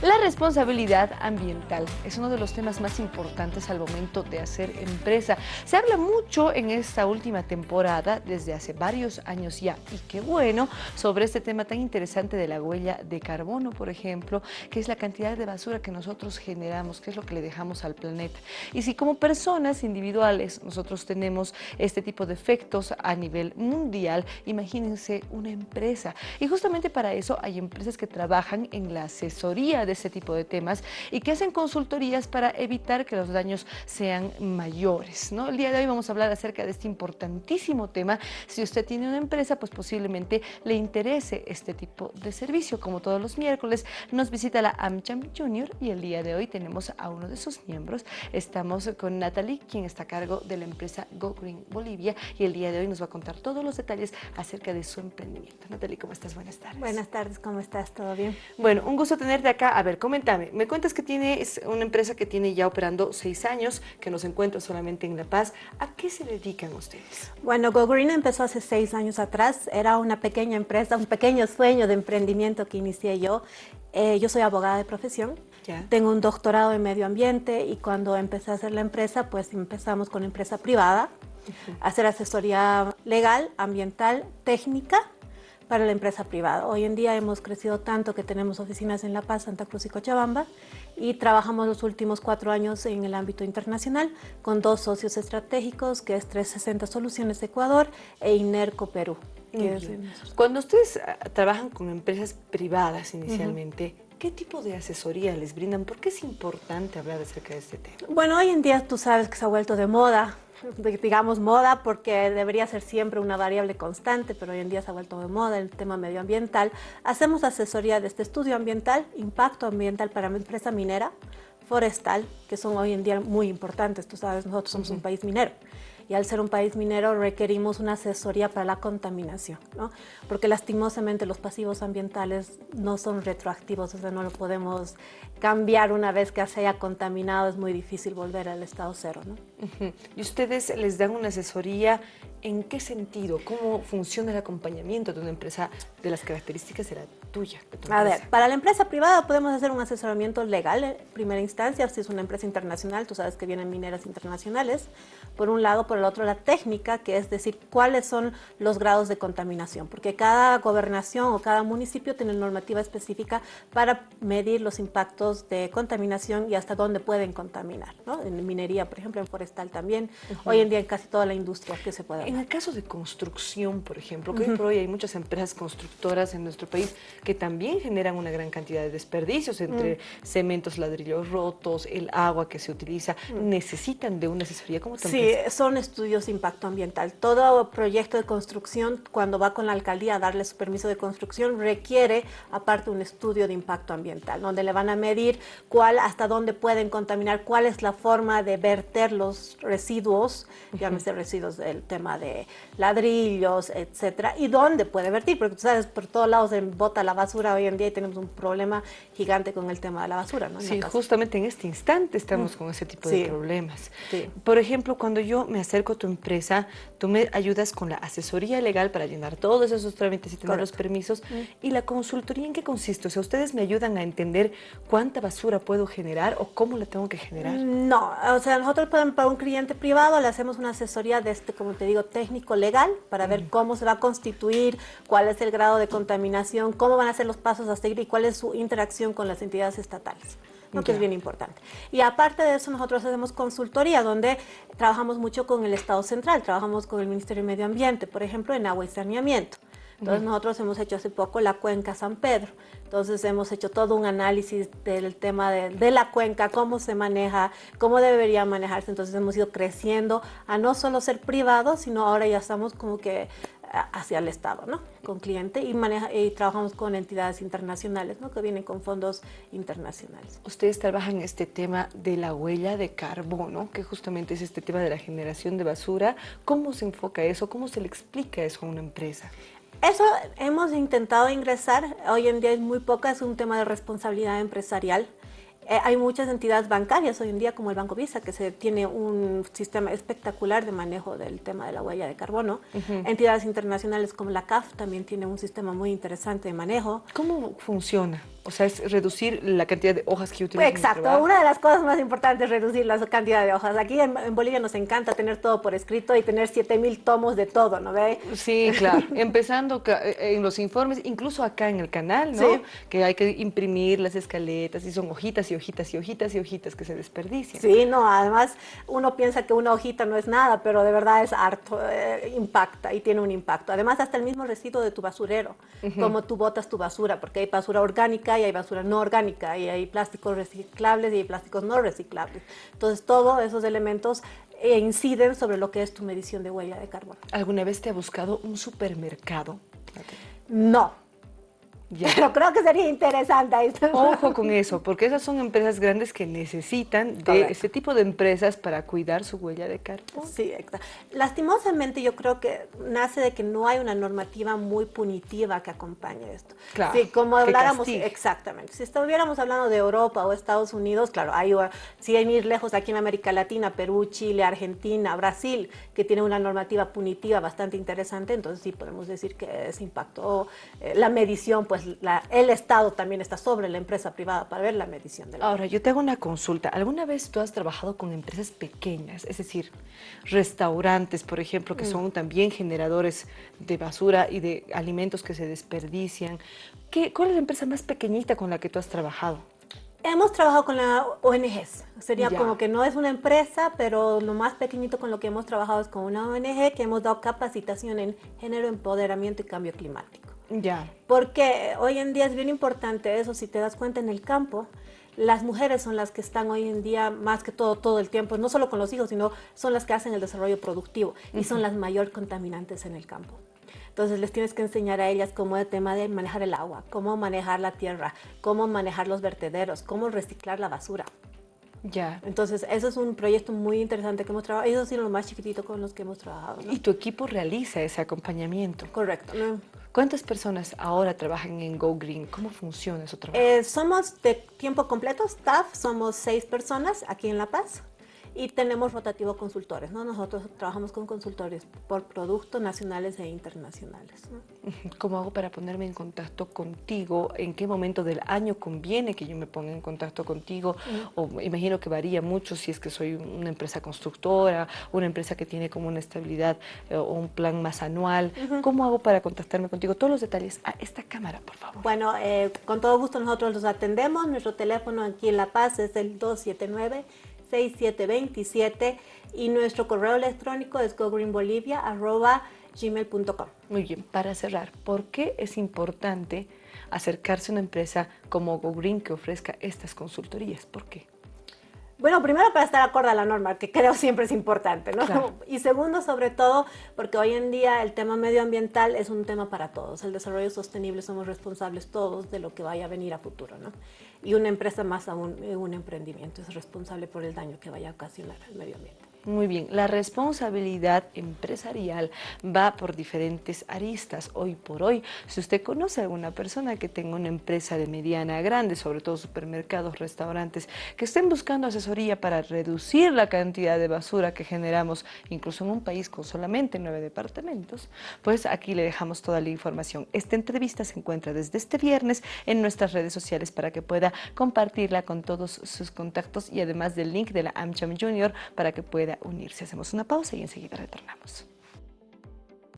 La responsabilidad ambiental es uno de los temas más importantes al momento de hacer empresa. Se habla mucho en esta última temporada, desde hace varios años ya, y qué bueno, sobre este tema tan interesante de la huella de carbono, por ejemplo, que es la cantidad de basura que nosotros generamos, que es lo que le dejamos al planeta. Y si como personas individuales nosotros tenemos este tipo de efectos a nivel mundial, imagínense una empresa. Y justamente para eso hay empresas que trabajan en la asesoría de ese tipo de temas y que hacen consultorías para evitar que los daños sean mayores. ¿no? El día de hoy vamos a hablar acerca de este importantísimo tema. Si usted tiene una empresa, pues posiblemente le interese este tipo de servicio. Como todos los miércoles, nos visita la AmCham Junior y el día de hoy tenemos a uno de sus miembros. Estamos con Natalie, quien está a cargo de la empresa Go Green Bolivia y el día de hoy nos va a contar todos los detalles acerca de su emprendimiento. Natalie, ¿cómo estás? Buenas tardes. Buenas tardes, ¿cómo estás? ¿Todo bien? Bueno, un gusto tenerte acá. A ver, coméntame. Me cuentas que tienes una empresa que tiene ya operando seis años, que no se encuentra solamente en La Paz. ¿A qué se dedican ustedes? Bueno, Go Green empezó hace seis años atrás. Era una pequeña empresa, un pequeño sueño de emprendimiento que inicié yo. Eh, yo soy abogada de profesión. Tengo un doctorado en medio ambiente y cuando empecé a hacer la empresa, pues empezamos con empresa privada, hacer asesoría legal, ambiental, técnica para la empresa privada. Hoy en día hemos crecido tanto que tenemos oficinas en La Paz, Santa Cruz y Cochabamba y trabajamos los últimos cuatro años en el ámbito internacional con dos socios estratégicos que es 360 Soluciones Ecuador e Inerco Perú. Cuando ustedes ah, trabajan con empresas privadas inicialmente, ¿Qué tipo de asesoría les brindan? ¿Por qué es importante hablar acerca de este tema? Bueno, hoy en día tú sabes que se ha vuelto de moda digamos, moda porque debería ser siempre una variable constante, pero hoy en día se ha vuelto de moda el tema medioambiental. Hacemos asesoría de este estudio ambiental, impacto ambiental para empresa minera, forestal, que son hoy en día muy importantes. Tú sabes, nosotros somos un país minero y al ser un país minero requerimos una asesoría para la contaminación, ¿no? porque lastimosamente los pasivos ambientales no son retroactivos, o sea, no lo podemos cambiar una vez que se haya contaminado, es muy difícil volver al estado cero. ¿no? ¿Y ustedes les dan una asesoría en qué sentido? ¿Cómo funciona el acompañamiento de una empresa de las características de la tuya? A ver, para la empresa privada podemos hacer un asesoramiento legal en primera instancia, si es una empresa internacional, tú sabes que vienen mineras internacionales, por un lado, por el otro la técnica, que es decir, cuáles son los grados de contaminación, porque cada gobernación o cada municipio tiene normativa específica para medir los impactos de contaminación y hasta dónde pueden contaminar, ¿no? En minería, por ejemplo, en forestal también, hoy en día en casi toda la industria que se puede En el caso de construcción, por ejemplo, que hoy por hoy hay muchas empresas constructoras en nuestro país que también generan una gran cantidad de desperdicios entre mm. cementos, ladrillos rotos, el agua que se utiliza, mm. necesitan de una asesoría como Sí, son estudios de impacto ambiental. Todo proyecto de construcción, cuando va con la alcaldía a darle su permiso de construcción, requiere aparte un estudio de impacto ambiental, donde le van a medir cuál, hasta dónde pueden contaminar, cuál es la forma de verter los residuos, llámese residuos del tema de ladrillos, etcétera, y dónde puede vertir, porque tú sabes, por todos lados se bota la basura hoy en día y tenemos un problema gigante con el tema de la basura. ¿no? Sí, justamente en este instante estamos mm. con ese tipo de problemas. Por ejemplo, cuando yo me acerco a tu empresa, tú me ayudas con la asesoría legal para llenar todos esos trámites y tener los permisos. Mm. ¿Y la consultoría en qué consiste? O sea, ¿ustedes me ayudan a entender cuánta basura puedo generar o cómo la tengo que generar? No, o sea, nosotros para un cliente privado le hacemos una asesoría de este, como te digo, técnico legal para ver mm. cómo se va a constituir, cuál es el grado de contaminación, cómo van a ser los pasos a seguir y cuál es su interacción con las entidades estatales que es bien importante. Y aparte de eso, nosotros hacemos consultoría, donde trabajamos mucho con el Estado Central, trabajamos con el Ministerio de Medio Ambiente, por ejemplo, en agua y saneamiento. Entonces nosotros hemos hecho hace poco la cuenca San Pedro. Entonces hemos hecho todo un análisis del tema de, de, la cuenca, cómo se maneja, cómo debería manejarse. Entonces hemos ido creciendo a no solo ser privados, sino ahora ya estamos como que hacia el Estado, ¿no? Con cliente y, maneja, y trabajamos con entidades internacionales, ¿no? Que vienen con fondos internacionales. Ustedes trabajan en este tema de la huella de carbono, que justamente es este tema de la generación de basura. ¿Cómo se enfoca eso? ¿Cómo se le explica eso a una empresa? Eso hemos intentado ingresar, hoy en día es muy poca, es un tema de responsabilidad empresarial hay muchas entidades bancarias hoy en día, como el Banco Visa, que se tiene un sistema espectacular de manejo del tema de la huella de carbono. Entidades internacionales como la CAF también tiene un sistema muy interesante de manejo. ¿Cómo funciona? O sea, es reducir la cantidad de hojas que utilizan. Exacto, una de las cosas más importantes es reducir la cantidad de hojas. Aquí en, Bolivia nos encanta tener todo por escrito y tener 7000 tomos de todo, ¿no ve? Sí, claro. Empezando eh, en los informes, incluso acá en el canal, ¿no? Que hay que imprimir las escaletas y son hojitas y hojitas y hojitas y hojitas que se desperdician. Sí, no, además uno piensa que una hojita no es nada, pero de verdad es harto, eh, impacta y tiene un impacto. Además, hasta el mismo residuo de tu basurero, como tú botas tu basura, porque hay basura orgánica y hay basura no orgánica, y hay plásticos reciclables y hay plásticos no reciclables. Entonces, todos esos elementos eh, inciden sobre lo que es tu medición de huella de carbono. ¿Alguna vez te ha buscado un supermercado? No, pero creo que sería interesante. Ojo con eso, porque esas son empresas grandes que necesitan de este tipo de empresas para cuidar su huella de carbono. Sí, exacto. Lastimosamente yo creo que nace de que no hay una normativa muy punitiva que acompañe esto. Claro, sí, como habláramos, exactamente. Si estuviéramos hablando de Europa o Estados Unidos, claro, hay, si hay ir lejos aquí en América Latina, Perú, Chile, Argentina, Brasil, que tiene una normativa punitiva bastante interesante, entonces sí podemos decir que ese impacto, eh, la medición, pues pues, el Estado también está sobre la empresa privada para ver la medición de la Ahora, yo te hago una consulta. ¿Alguna vez tú has trabajado con empresas pequeñas? Es decir, restaurantes, por ejemplo, que mm. son también generadores de basura y de alimentos que se desperdician. ¿Qué, ¿Cuál es la empresa más pequeñita con la que tú has trabajado? Hemos trabajado con la ONGs, sería como que no es una empresa, pero lo más pequeñito con lo que hemos trabajado es con una ONG que hemos dado capacitación en género, empoderamiento y cambio climático. Ya. Porque hoy en día es bien importante eso, si te das cuenta en el campo, las mujeres son las que están hoy en día más que todo, todo el tiempo, no solo con los hijos, sino son las que hacen el desarrollo productivo y son las mayor contaminantes en el campo. Entonces les tienes que enseñar a ellas cómo el tema de manejar el agua, cómo manejar la tierra, cómo manejar los vertederos, cómo reciclar la basura. Ya. Entonces, eso es un proyecto muy interesante que hemos trabajado. Eso ha sido lo más chiquitito con los que hemos trabajado. Y tu equipo realiza ese acompañamiento. Correcto. ¿Cuántas personas ahora trabajan en Go Green? ¿Cómo funciona su trabajo? Eh, somos de tiempo completo, staff, somos seis personas aquí en La Paz y tenemos rotativo consultores, ¿no? Nosotros trabajamos con consultores por productos nacionales e internacionales. ¿Cómo hago para ponerme en contacto contigo? ¿En qué momento del año conviene que yo me ponga en contacto contigo? O imagino que varía mucho si es que soy una empresa constructora, una empresa que tiene como una estabilidad eh, o un plan más anual. ¿Cómo hago para contactarme contigo? Todos los detalles a esta cámara, por favor. Bueno, eh, con todo gusto nosotros los atendemos. Nuestro teléfono aquí en La Paz es el 279 6727 y nuestro correo electrónico es gogreenbolivia.gmail.com. Muy bien, para cerrar, ¿por qué es importante acercarse a una empresa como GoGreen que ofrezca estas consultorías? ¿Por qué? Bueno, primero para estar acorde a la norma, que creo siempre es importante, ¿no? Y segundo, sobre todo, porque hoy en día el tema medioambiental es un tema para todos. El desarrollo sostenible somos responsables todos de lo que vaya a venir a futuro, ¿no? Y una empresa más aún, un emprendimiento es responsable por el daño que vaya a ocasionar al medio ambiente. Muy bien, la responsabilidad empresarial va por diferentes aristas. Hoy por hoy, si usted conoce a alguna persona que tenga una empresa de mediana a grande, sobre todo supermercados, restaurantes, que estén buscando asesoría para reducir la cantidad de basura que generamos, incluso en un país con solamente nueve departamentos, pues aquí le dejamos toda la información. Esta entrevista se encuentra desde este viernes en nuestras redes sociales para que pueda compartirla con todos sus contactos y además del link de la AmCham Junior para que pueda unirse. Hacemos una pausa y enseguida retornamos.